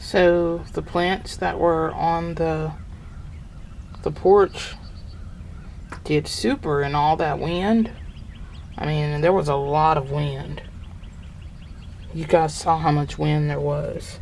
So the plants that were on the the porch did super in all that wind. I mean, there was a lot of wind. You guys saw how much wind there was.